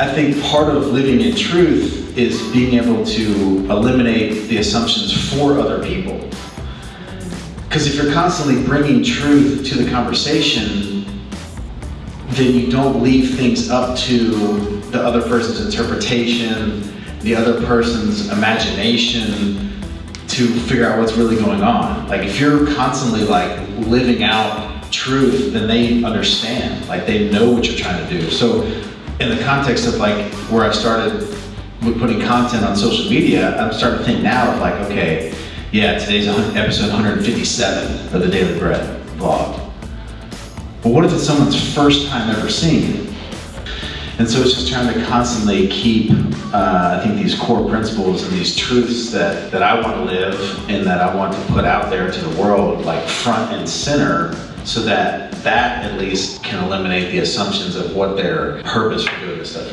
I think part of living in truth is being able to eliminate the assumptions for other people. Because if you're constantly bringing truth to the conversation, then you don't leave things up to the other person's interpretation, the other person's imagination to figure out what's really going on. Like if you're constantly like living out truth, then they understand, like they know what you're trying to do. So in the context of like where I started with putting content on social media, I'm starting to think now of like, okay, yeah, today's episode 157 of the Daily Bread vlog. But what if it's someone's first time ever seeing it? And so it's just trying to constantly keep, uh, I think, these core principles and these truths that, that I want to live and that I want to put out there to the world, like front and center, so that that at least can eliminate the assumptions of what their purpose for doing this stuff is.